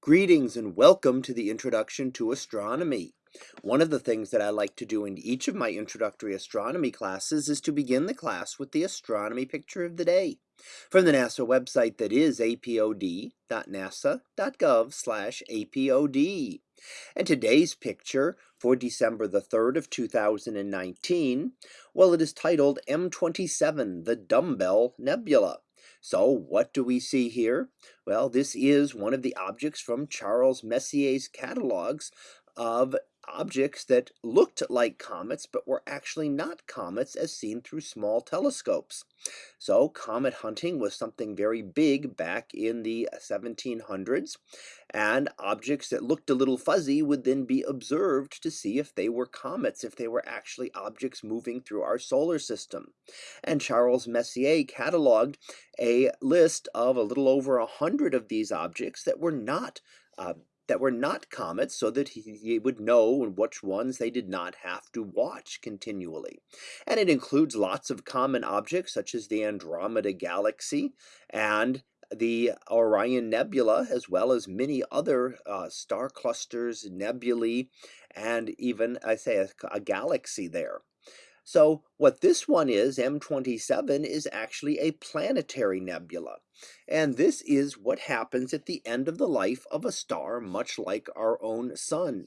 Greetings and welcome to the Introduction to Astronomy. One of the things that I like to do in each of my introductory astronomy classes is to begin the class with the astronomy picture of the day from the NASA website that is apod.nasa.gov apod. And today's picture for December the 3rd of 2019, well it is titled M27, the Dumbbell Nebula. So what do we see here? Well, this is one of the objects from Charles Messier's catalogs of objects that looked like comets but were actually not comets as seen through small telescopes. So comet hunting was something very big back in the 1700s and objects that looked a little fuzzy would then be observed to see if they were comets, if they were actually objects moving through our solar system. And Charles Messier cataloged a list of a little over a hundred of these objects that were not uh, that were not comets so that he, would know which ones they did not have to watch continually. And it includes lots of common objects such as the Andromeda Galaxy and the Orion Nebula, as well as many other uh, star clusters, nebulae, and even, I say, a, a galaxy there. So what this one is, M27, is actually a planetary nebula. And this is what happens at the end of the life of a star, much like our own sun.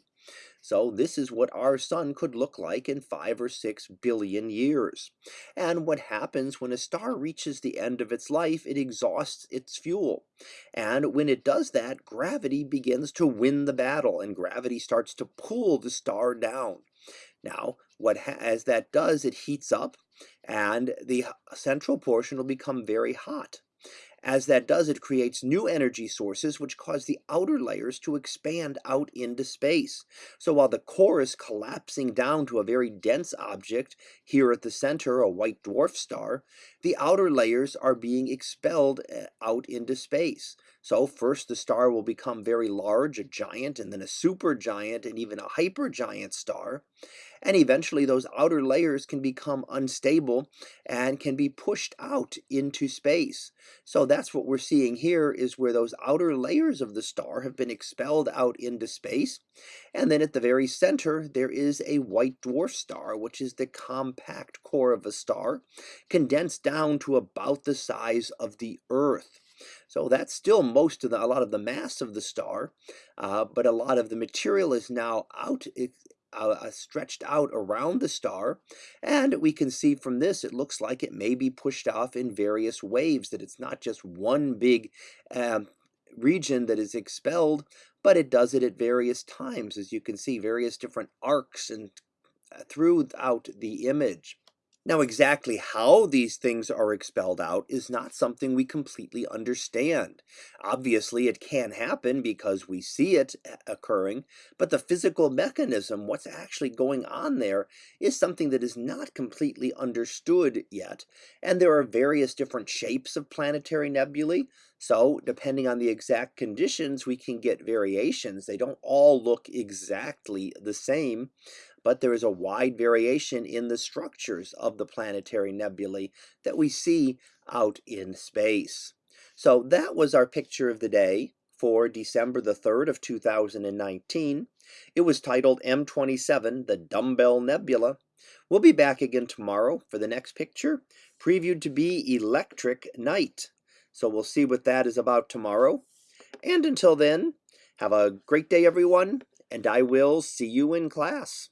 So this is what our sun could look like in five or six billion years. And what happens when a star reaches the end of its life, it exhausts its fuel. And when it does that, gravity begins to win the battle and gravity starts to pull the star down. Now, what as that does, it heats up and the central portion will become very hot. As that does, it creates new energy sources which cause the outer layers to expand out into space. So while the core is collapsing down to a very dense object, here at the center, a white dwarf star, the outer layers are being expelled eh, out into space. So first the star will become very large, a giant, and then a supergiant, and even a hypergiant star. And eventually those outer layers can become unstable and can be pushed out into space. So that's what we're seeing here is where those outer layers of the star have been expelled out into space. And then at the very center, there is a white dwarf star, which is the compact core of a star, condensed down to about the size of the Earth. So that's still most of the, a lot of the mass of the star, uh, but a lot of the material is now out uh, uh, stretched out around the star. And we can see from this, it looks like it may be pushed off in various waves, that it's not just one big um, region that is expelled, but it does it at various times, as you can see, various different arcs and uh, throughout the image. Now, exactly how these things are expelled out is not something we completely understand. Obviously, it can happen because we see it uh, occurring, but the physical mechanism, what's actually going on there, is something that is not completely understood yet. And there are various different shapes of planetary nebulae, so depending on the exact conditions, we can get variations. They don't all look exactly the same but there is a wide variation in the structures of the planetary nebulae that we see out in space. So that was our picture of the day for December the 3rd of 2019. It was titled M27, the Dumbbell Nebula. We'll be back again tomorrow for the next picture, previewed to be Electric Night. So we'll see what that is about tomorrow. And until then, have a great day, everyone, and I will see you in class.